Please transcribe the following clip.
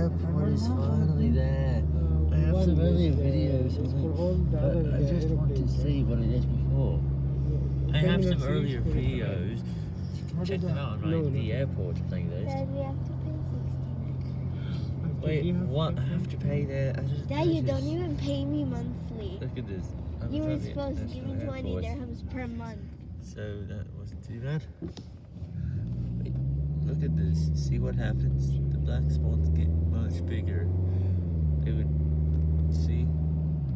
airport is finally there. Uh, I have some earlier uh, videos is of for it, all the but I just want to see what it is before. I have some earlier videos. You can check is them out on No, my, no. the airport playlist. Dad, we have to pay 69 Wait, what? I have to pay there? I just Dad, you don't even pay me monthly. Look at this. I'm You were supposed to give me 20 airport, dirhams per month. So that wasn't too bad. Wait, look at this. See what happens? Black spots get much